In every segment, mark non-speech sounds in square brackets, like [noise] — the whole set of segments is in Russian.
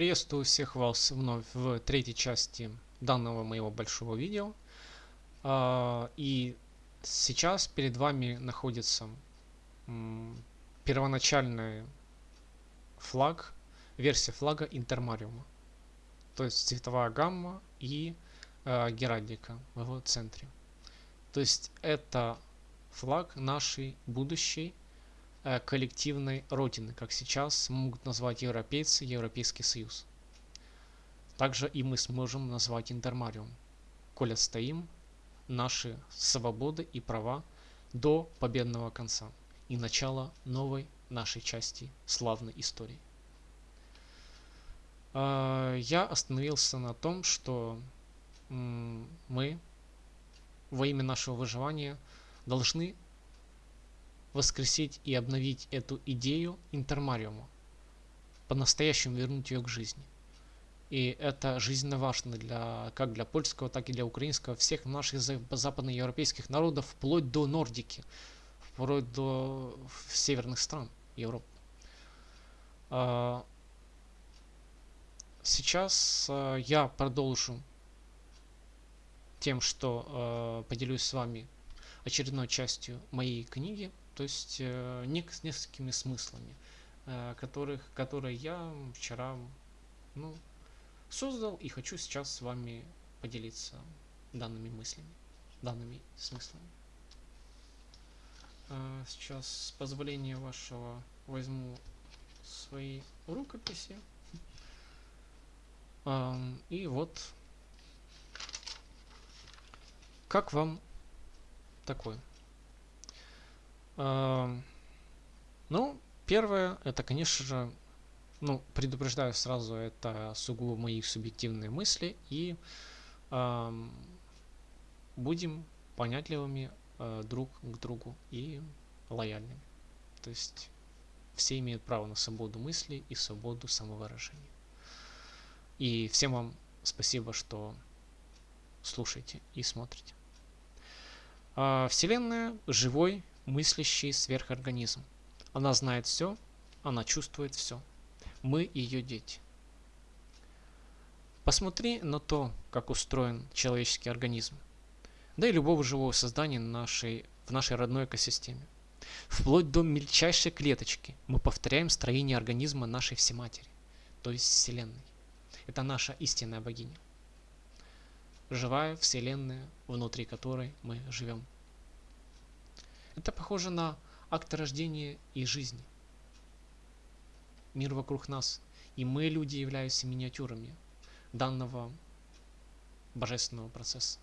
Приветствую всех вас вновь в третьей части данного моего большого видео. А, и сейчас перед вами находится первоначальный флаг, версия флага Интермариума. То есть цветовая гамма и э, геральдика в его центре. То есть это флаг нашей будущей коллективной родины, как сейчас могут назвать европейцы, Европейский Союз. Также и мы сможем назвать Интермариум, коль отстоим наши свободы и права до победного конца и начала новой нашей части славной истории. А, я остановился на том, что мы во имя нашего выживания должны воскресить и обновить эту идею интермариума, по-настоящему вернуть ее к жизни. И это жизненно важно для, как для польского, так и для украинского, всех наших западноевропейских народов, вплоть до Нордики, вплоть до северных стран Европы. А, сейчас а, я продолжу тем, что а, поделюсь с вами очередной частью моей книги то есть э, не с несколькими смыслами, э, которых, которые я вчера ну, создал и хочу сейчас с вами поделиться данными мыслями, данными смыслами. Э, сейчас с позволения вашего возьму свои рукописи. [laughs] И вот как вам такое? Ну, первое, это, конечно же, ну, предупреждаю сразу, это сугубо мои субъективные мысли, и э, будем понятливыми э, друг к другу и лояльными. То есть все имеют право на свободу мысли и свободу самовыражения. И всем вам спасибо, что слушаете и смотрите. А Вселенная живой мыслящий сверхорганизм. Она знает все, она чувствует все. Мы ее дети. Посмотри на то, как устроен человеческий организм, да и любого живого создания нашей, в нашей родной экосистеме. Вплоть до мельчайшей клеточки мы повторяем строение организма нашей Всематери, то есть Вселенной. Это наша истинная богиня. Живая Вселенная, внутри которой мы живем. Это похоже на акт рождения и жизни. Мир вокруг нас. И мы, люди, являемся миниатюрами данного божественного процесса.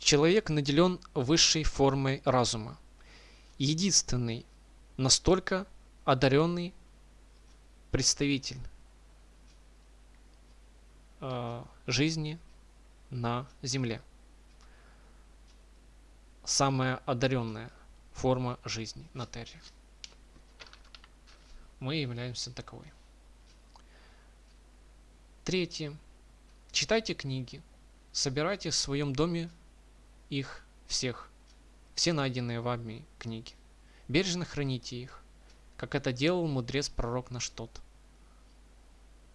Человек наделен высшей формой разума. Единственный, настолько одаренный представитель э, жизни на Земле самая одаренная форма жизни на Терре. Мы являемся таковой. Третье. Читайте книги. Собирайте в своем доме их всех. Все найденные вами книги. Бережно храните их, как это делал мудрец-пророк наш тот.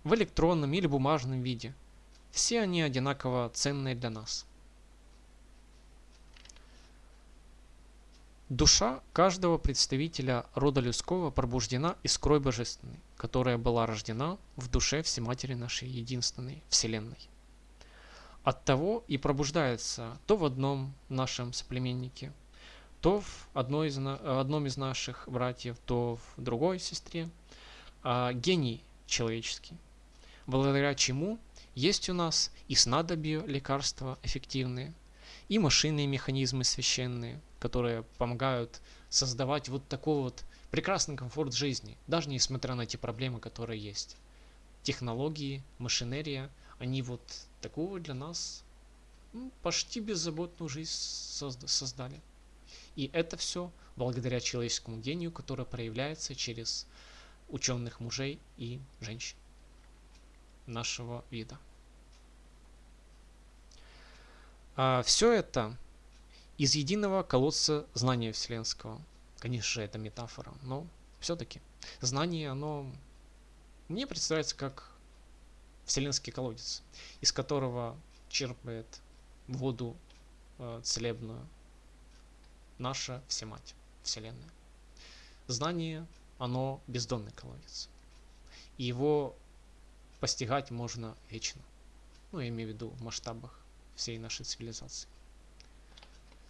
В электронном или бумажном виде. Все они одинаково ценные для нас. Душа каждого представителя рода людского пробуждена из крови божественной, которая была рождена в душе Всематери нашей единственной Вселенной. От того и пробуждается то в одном нашем соплеменнике, то в одной из, одном из наших братьев, то в другой сестре, а, гений человеческий, благодаря чему есть у нас и снадобье лекарства эффективные, и машинные механизмы священные, которые помогают создавать вот такой вот прекрасный комфорт жизни, даже несмотря на те проблемы, которые есть. Технологии, машинерия, они вот такую для нас ну, почти беззаботную жизнь созда создали. И это все благодаря человеческому гению, который проявляется через ученых мужей и женщин нашего вида. А все это из единого колодца знания вселенского. Конечно же, это метафора, но все-таки знание, оно мне представляется как вселенский колодец, из которого черпает воду э, целебную наша Всемать, Вселенная. Знание, оно бездонный колодец. И его постигать можно вечно. Ну, я имею в виду в масштабах всей нашей цивилизации.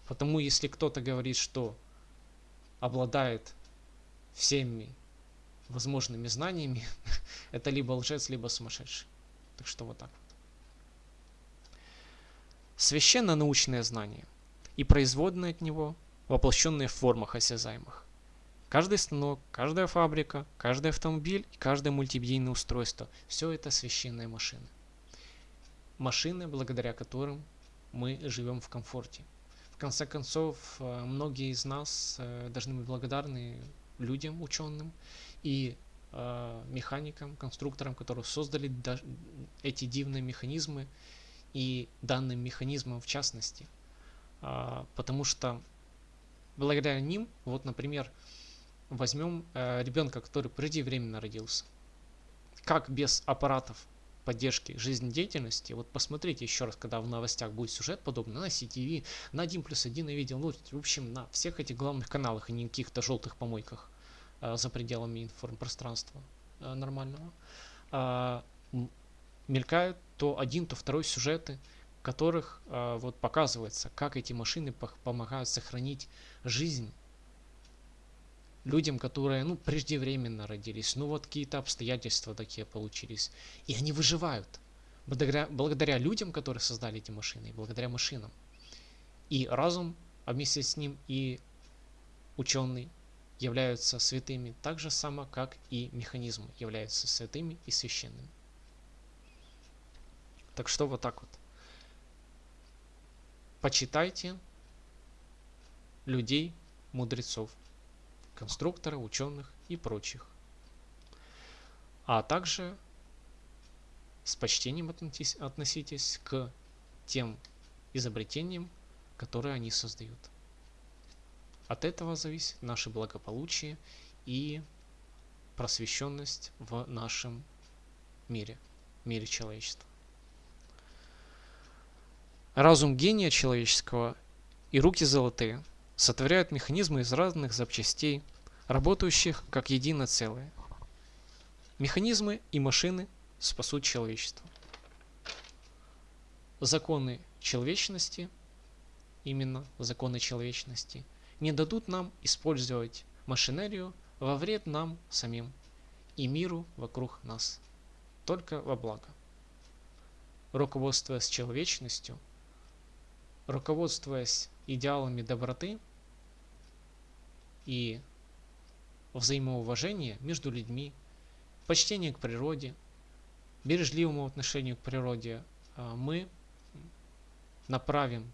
Потому если кто-то говорит, что обладает всеми возможными знаниями, [laughs] это либо лжец, либо сумасшедший. Так что вот так. Священно-научное знание и производные от него, воплощенные в формах осязаемых. Каждый станок, каждая фабрика, каждый автомобиль и каждое мультимедийное устройство – все это священные машины. Машины, благодаря которым мы живем в комфорте, конце концов, э, многие из нас э, должны быть благодарны людям, ученым и э, механикам, конструкторам, которые создали эти дивные механизмы и данным механизмам в частности. А, потому что благодаря ним, вот, например, возьмем ребенка, который преждевременно родился. Как без аппаратов поддержки жизнедеятельности, вот посмотрите еще раз, когда в новостях будет сюжет подобный, на CTV, на 1 плюс 1 я видел, ну, в общем, на всех этих главных каналах, и не каких-то желтых помойках э, за пределами информпространства э, нормального, э, мелькают то один, то второй сюжеты, в которых э, вот показывается, как эти машины помогают сохранить жизнь людям, которые, ну, преждевременно родились, ну, вот какие-то обстоятельства такие получились, и они выживают благодаря, благодаря людям, которые создали эти машины, и благодаря машинам. И разум, а вместе с ним и ученый являются святыми так же само, как и механизмы являются святыми и священными. Так что вот так вот. Почитайте людей, мудрецов конструктора, ученых и прочих. А также с почтением относитесь к тем изобретениям, которые они создают. От этого зависит наше благополучие и просвещенность в нашем мире, мире человечества. Разум гения человеческого и руки золотые – сотворяют механизмы из разных запчастей, работающих как единое целое. Механизмы и машины спасут человечество. Законы человечности, именно законы человечности, не дадут нам использовать машинерию во вред нам самим и миру вокруг нас, только во благо. Руководствуясь человечностью, руководствуясь идеалами доброты, и взаимоуважение между людьми, почтение к природе, бережливому отношению к природе, а, мы направим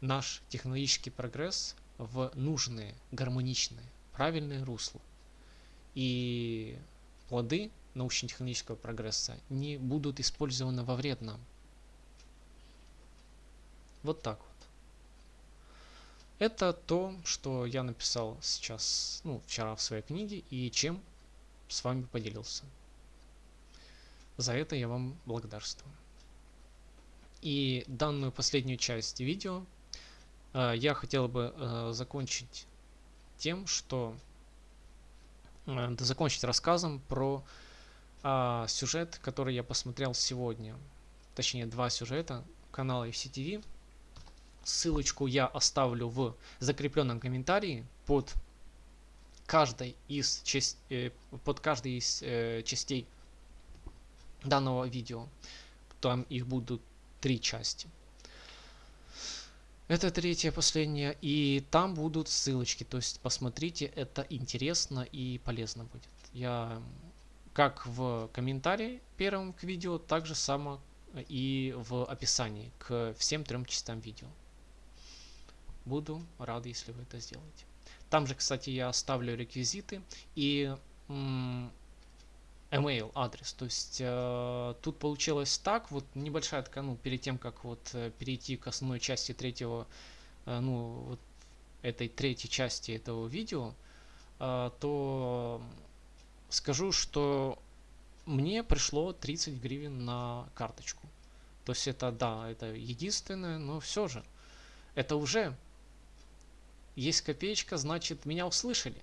наш технологический прогресс в нужные, гармоничные, правильные русла. И плоды научно-технического прогресса не будут использованы во вред нам. Вот так вот. Это то, что я написал сейчас, ну, вчера в своей книге и чем с вами поделился. За это я вам благодарствую. И данную последнюю часть видео э, я хотел бы э, закончить тем, что э, закончить рассказом про э, сюжет, который я посмотрел сегодня. Точнее, два сюжета канала FCTV Ссылочку я оставлю в закрепленном комментарии под каждой из, часть, э, под каждой из э, частей данного видео. Там их будут три части. Это третья, последняя. И там будут ссылочки. То есть посмотрите, это интересно и полезно будет. Я как в комментарии первом к видео, так же само и в описании к всем трем частям видео. Буду рад, если вы это сделаете. Там же, кстати, я оставлю реквизиты и email адрес. То есть э, тут получилось так, вот небольшая такая, ну, перед тем, как вот э, перейти к основной части третьего, э, ну, вот этой третьей части этого видео, э, то скажу, что мне пришло 30 гривен на карточку. То есть это, да, это единственное, но все же. Это уже есть копеечка, значит меня услышали.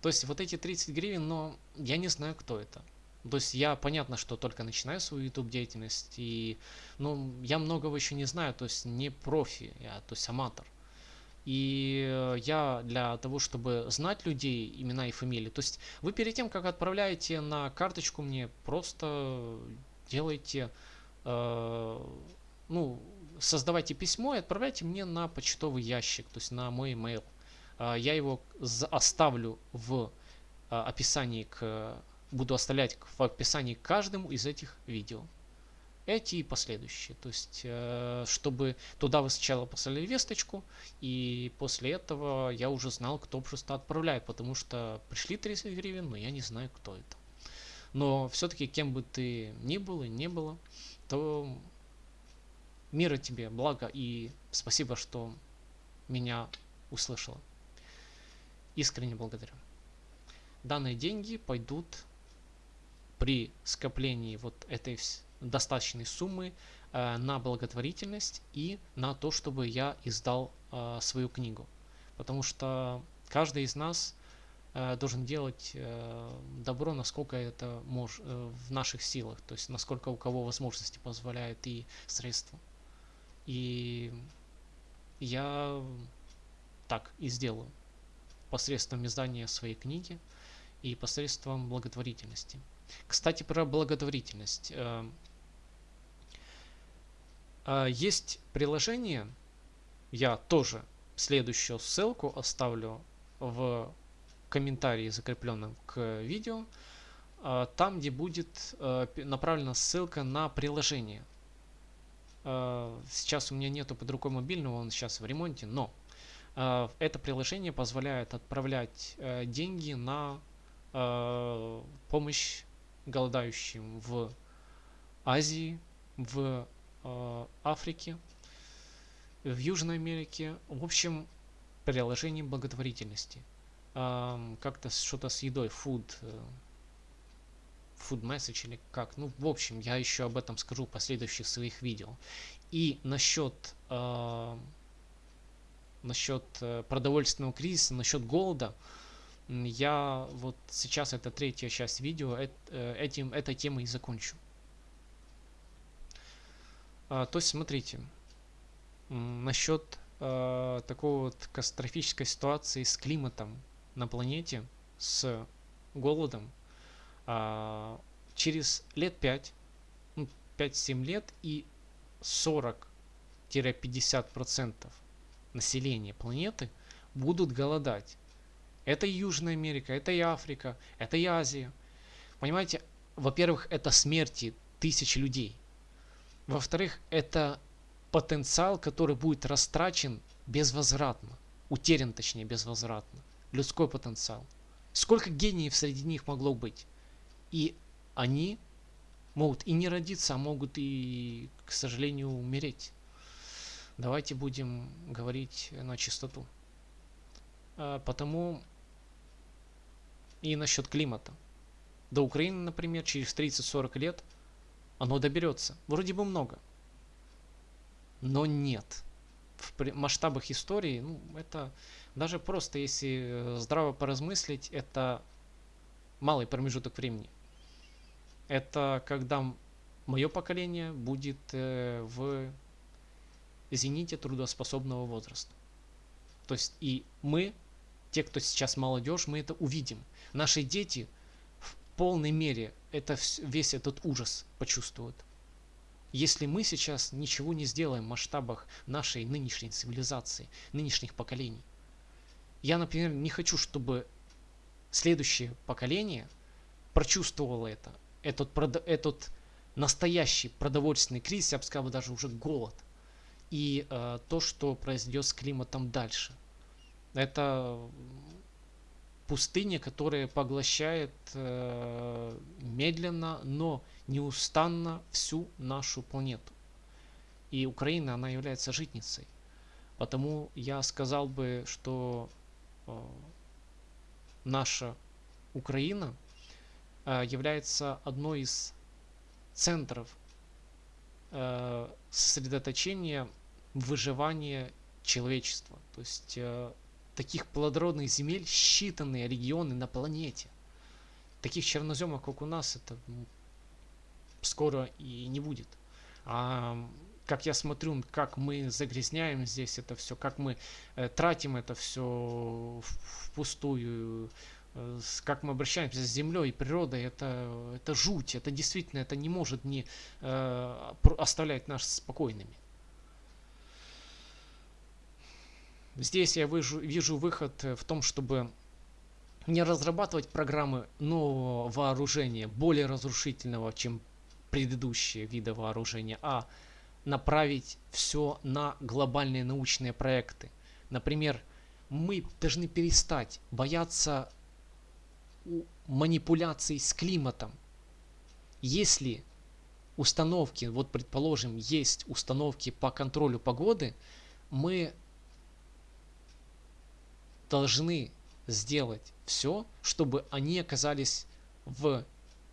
То есть вот эти 30 гривен, но я не знаю, кто это. То есть я, понятно, что только начинаю свою YouTube деятельность, и ну, я многого еще не знаю, то есть не профи, я, то есть аматор. И э, я для того, чтобы знать людей, имена и фамилии, то есть вы перед тем, как отправляете на карточку мне, просто делайте, э, ну, создавайте письмо и отправляйте мне на почтовый ящик, то есть на мой email. Э, я его оставлю в э, описании к буду оставлять в описании к каждому из этих видео. Эти и последующие. То есть, э, чтобы туда вы сначала послали весточку, и после этого я уже знал, кто просто отправляет, потому что пришли 30 гривен, но я не знаю, кто это. Но все-таки, кем бы ты ни был и не было, то мира тебе, благо и спасибо, что меня услышала. Искренне благодарю. Данные деньги пойдут при скоплении вот этой достаточной суммы э, на благотворительность и на то, чтобы я издал э, свою книгу. Потому что каждый из нас э, должен делать э, добро, насколько это мож, э, в наших силах, то есть насколько у кого возможности позволяют и средства. И я так и сделаю посредством издания своей книги и посредством благотворительности. Кстати, про благотворительность. Э, э, есть приложение, я тоже следующую ссылку оставлю в комментарии, закрепленном к видео, э, там, где будет направлена ссылка на приложение. Сейчас у меня нету под рукой мобильного, он сейчас в ремонте, но это приложение позволяет отправлять деньги на помощь голодающим в Азии, в э, Африке, в Южной Америке. В общем, приложение благотворительности. Э, как-то что-то с едой, food, э, food message или как. Ну, в общем, я еще об этом скажу в последующих своих видео. И насчет э, насчет э, продовольственного кризиса, насчет голода, я вот сейчас это третья часть видео, э, этим, этой темой и закончу. А, то есть смотрите, насчет а, такой вот катастрофической ситуации с климатом на планете, с голодом, а, через лет 5, ну, 5-7 лет и 40-50% населения планеты будут голодать. Это Южная Америка, это и Африка, это и Азия. Понимаете, во-первых, это смерти тысяч людей. Во-вторых, это потенциал, который будет растрачен безвозвратно. Утерян, точнее, безвозвратно. Людской потенциал. Сколько гениев среди них могло быть? И они могут и не родиться, а могут и, к сожалению, умереть. Давайте будем говорить на чистоту. А, потому и насчет климата. До Украины, например, через 30-40 лет оно доберется. Вроде бы много. Но нет. В масштабах истории, ну, это даже просто, если э, здраво поразмыслить, это малый промежуток времени. Это когда мое поколение будет э, в зените трудоспособного возраста. То есть и мы, те, кто сейчас молодежь, мы это увидим – Наши дети в полной мере это, весь этот ужас почувствуют. Если мы сейчас ничего не сделаем в масштабах нашей нынешней цивилизации, нынешних поколений. Я, например, не хочу, чтобы следующее поколение прочувствовало это. Этот, этот настоящий продовольственный кризис, я бы сказал, даже уже голод. И э, то, что произойдет с климатом дальше. Это пустыня, которая поглощает э, медленно, но неустанно всю нашу планету. И Украина, она является житницей. Потому я сказал бы, что э, наша Украина является одной из центров э, сосредоточения выживания человечества. То есть э, таких плодородных земель считанные регионы на планете. Таких черноземов, как у нас, это скоро и не будет. А как я смотрю, как мы загрязняем здесь это все, как мы э, тратим это все впустую, э, как мы обращаемся с землей и природой, это, это жуть, это действительно, это не может не э, оставлять нас спокойными. Здесь я вижу, вижу выход э, в том, чтобы не разрабатывать программы нового вооружения, более разрушительного, чем предыдущие виды вооружения, а направить все на глобальные научные проекты. Например, мы должны перестать бояться манипуляций с климатом. Если установки, вот предположим, есть установки по контролю погоды, мы должны сделать все, чтобы они оказались в,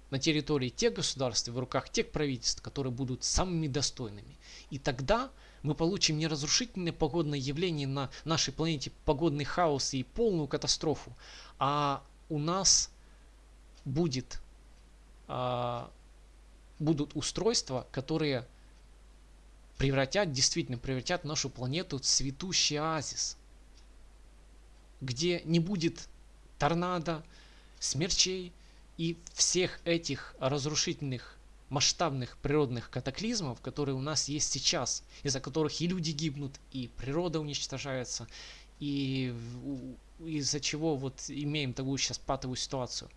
на территории тех государств, в руках тех правительств, которые будут самыми достойными. И тогда мы получим не разрушительное погодное явление на нашей планете, погодный хаос и полную катастрофу, а у нас будет, а, будут устройства, которые превратят, действительно превратят нашу планету в цветущий оазис, где не будет торнадо, смерчей и всех этих разрушительных масштабных природных катаклизмов, которые у нас есть сейчас, из-за которых и люди гибнут, и природа уничтожается, и из-за чего вот имеем такую сейчас патовую ситуацию.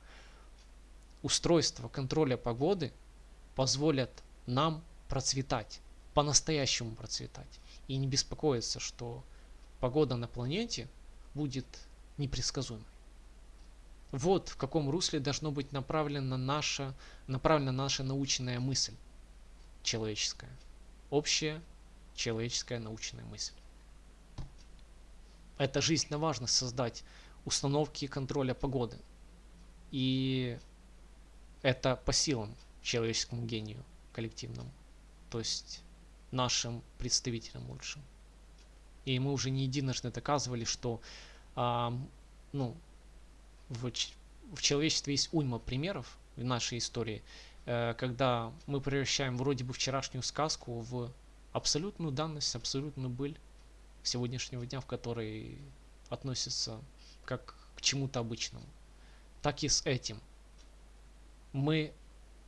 Устройство контроля погоды позволят нам процветать, по-настоящему процветать, и не беспокоиться, что погода на планете будет непредсказуемой. Вот в каком русле должно быть направлена наша, направлена наша научная мысль человеческая. Общая человеческая научная мысль. Это жизненно важно создать установки контроля погоды. И это по силам человеческому гению коллективному. То есть нашим представителям лучшим. И мы уже не единожды доказывали, что а, ну, в, в человечестве есть уйма примеров в нашей истории, э, когда мы превращаем вроде бы вчерашнюю сказку в абсолютную данность, абсолютную быль сегодняшнего дня, в которой относится как к чему-то обычному. Так и с этим. Мы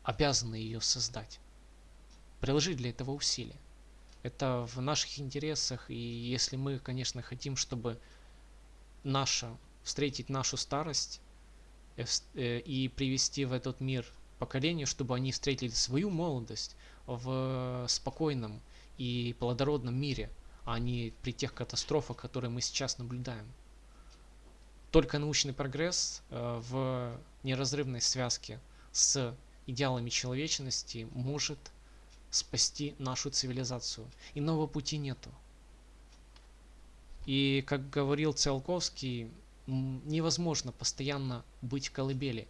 обязаны ее создать. Приложить для этого усилия. Это в наших интересах, и если мы, конечно, хотим, чтобы наша встретить нашу старость э, э, и привести в этот мир поколение, чтобы они встретили свою молодость в спокойном и плодородном мире, а не при тех катастрофах, которые мы сейчас наблюдаем. Только научный прогресс э, в неразрывной связке с идеалами человечности может спасти нашу цивилизацию. Иного пути нету. И как говорил Циолковский, невозможно постоянно быть в колыбели.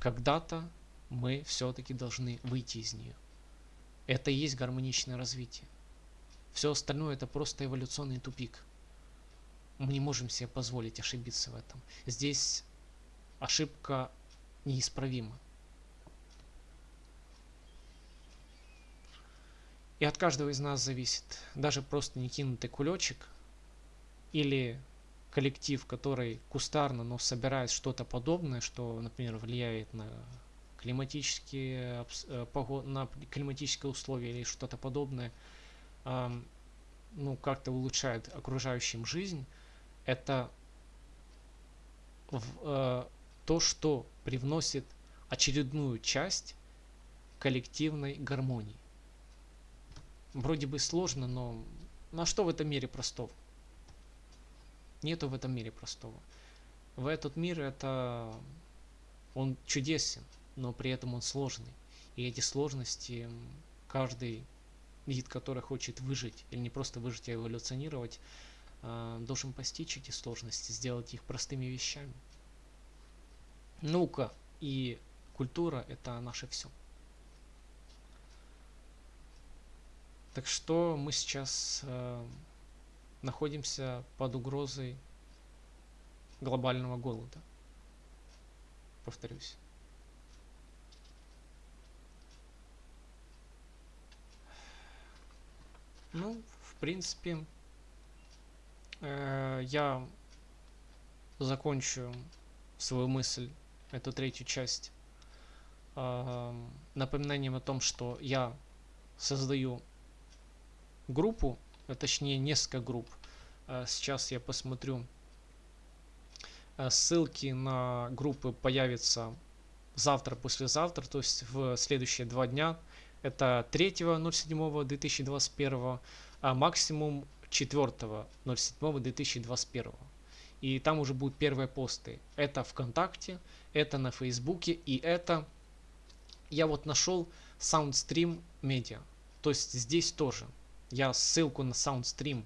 Когда-то мы все-таки должны выйти из нее. Это и есть гармоничное развитие. Все остальное это просто эволюционный тупик. Мы не можем себе позволить ошибиться в этом. Здесь ошибка неисправима. И от каждого из нас зависит даже просто не кинутый кулечек или коллектив, который кустарно, но собирает что-то подобное, что, например, влияет на климатические, э, на климатические условия или что-то подобное, ну, как-то улучшает окружающим жизнь, это э, то, что привносит очередную часть коллективной гармонии. Вроде бы сложно, но на что в этом мире простого? Нету в этом мире простого. В этот мир это он чудесен, но при этом он сложный. И эти сложности каждый вид, который хочет выжить, или не просто выжить, а эволюционировать, а, должен постичь эти сложности, сделать их простыми вещами. Наука и культура это наше все. Так что мы сейчас э, находимся под угрозой глобального голода. Повторюсь. Ну, в принципе, э, я закончу свою мысль, эту третью часть, э, напоминанием о том, что я создаю группу, а точнее несколько групп. Э, сейчас я посмотрю. Э, ссылки на группы появятся завтра, послезавтра, то есть в следующие два дня. Это 3.07.2021, а максимум 4.07.2021. И там уже будут первые посты. Это ВКонтакте, это на Фейсбуке и это... Я вот нашел SoundStream Media. То есть здесь тоже. Я ссылку на SoundStream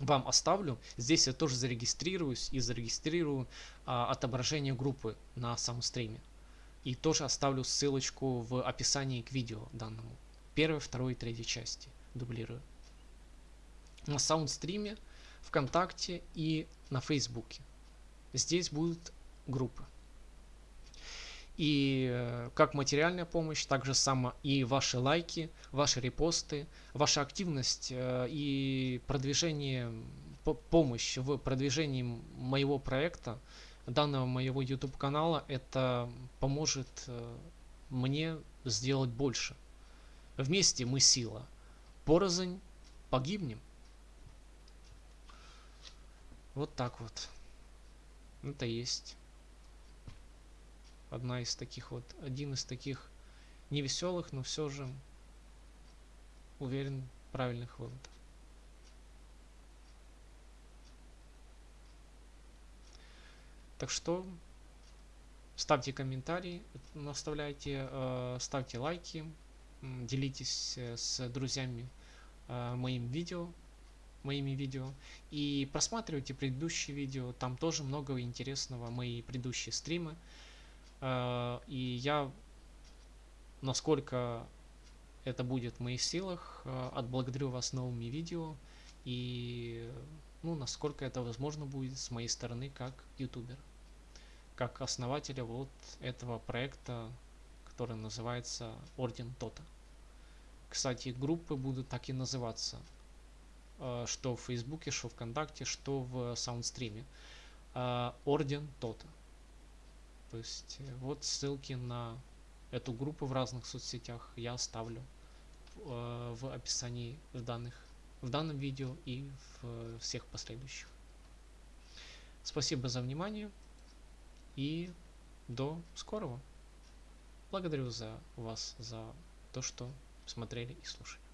вам оставлю. Здесь я тоже зарегистрируюсь и зарегистрирую а, отображение группы на SoundStream. И тоже оставлю ссылочку в описании к видео данному. Первой, второй и третьей части дублирую. На саундстриме, ВКонтакте и на Фейсбуке. Здесь будут группы. И э, как материальная помощь, так же само и ваши лайки, ваши репосты, ваша активность э, и продвижение, помощь в продвижении моего проекта – данного моего YouTube канала это поможет э, мне сделать больше. Вместе мы сила. Порознь погибнем. Вот так вот. Это есть одна из таких вот, один из таких невеселых, но все же уверен правильных выводов. Так что ставьте комментарии, оставляйте, э, ставьте лайки, делитесь э, с друзьями э, моим видео, моими видео и просматривайте предыдущие видео, там тоже много интересного, мои предыдущие стримы. И я, насколько это будет в моих силах, отблагодарю вас новыми видео и ну, насколько это возможно будет с моей стороны как ютубер как основателя вот этого проекта, который называется Орден Тота. Кстати, группы будут так и называться, э, что в Фейсбуке, что ВКонтакте, что в Саундстриме. Э, Орден Тота. То есть э, вот ссылки на эту группу в разных соцсетях я оставлю в описании в данных в данном видео и в всех последующих. Спасибо за внимание. И до скорого. Благодарю за вас за то, что смотрели и слушали.